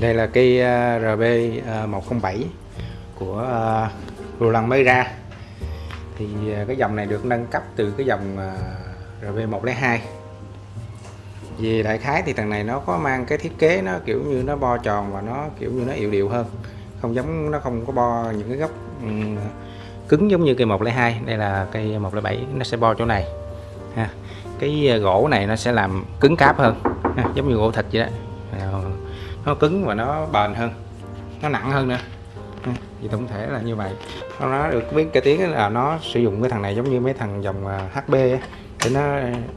Đây là cây à, à, RB107 của ờ, Roland mới ra thì cái dòng này được nâng cấp từ cái dòng RB102 Về đại khái thì thằng này nó có mang cái thiết kế nó kiểu như nó bo tròn và nó kiểu như nó yệu điệu hơn. Không giống nó không có bo những cái góc ừ, cứng giống như cây 102 đây là cây 107 nó sẽ bo chỗ này ha. Cái gỗ này nó sẽ làm cứng cáp hơn ha, giống như gỗ thịt vậy đó nó cứng và nó bền hơn. Nó nặng hơn nữa. Ừ, thì tổng thể là như vậy. Nó được biết cái tiếng là nó sử dụng cái thằng này giống như mấy thằng dòng à, HP HB để nó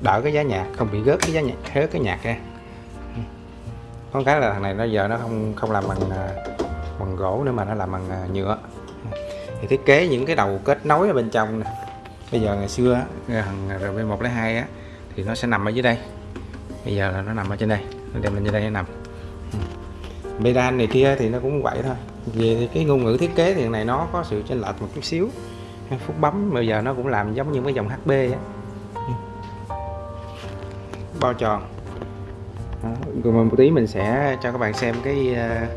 đỡ cái giá nhạc, không bị gớt cái giá nhạc hết cái nhạc ra ừ. có cái là thằng này nó giờ nó không không làm bằng à, bằng gỗ nữa mà nó làm bằng à, nhựa. Ừ. Thì thiết kế những cái đầu kết nối ở bên trong nè. Bây giờ ngày xưa thằng RB102 á, thì nó sẽ nằm ở dưới đây. Bây giờ là nó nằm ở trên đây đem lên như đây nằm. Ừ. Medan này kia thì nó cũng vậy thôi. Về cái ngôn ngữ thiết kế thì này nó có sự chênh lệch một chút xíu. Phút bấm bây giờ nó cũng làm giống như cái dòng HB á. Ừ. Bao tròn. Đó. rồi một tí mình sẽ cho các bạn xem cái ờ,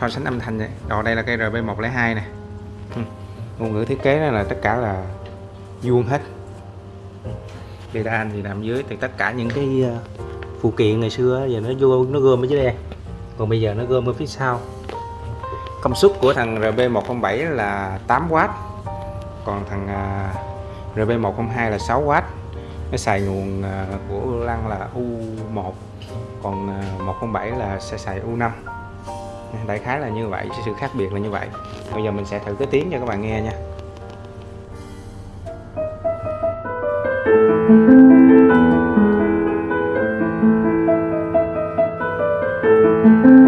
so sánh âm thanh này. Rồi đây là cây RB102 nè. Ừ. ngôn ngữ thiết kế đó là tất cả là vuông hết. Ừ. Medan thì nằm dưới thì tất cả những cái uh, phụ kiện ngày xưa giờ nó vô, nó gom ở dưới đây. Còn bây giờ nó gom ở phía sau. Công suất của thằng RB107 là 8W còn thằng à, RB102 là 6W nó xài nguồn à, của lăng là U1 còn à, 107 là sẽ xài U5 đại khái là như vậy sự khác biệt là như vậy. Bây giờ mình sẽ thử cái tiếng cho các bạn nghe nha. Thank you. Música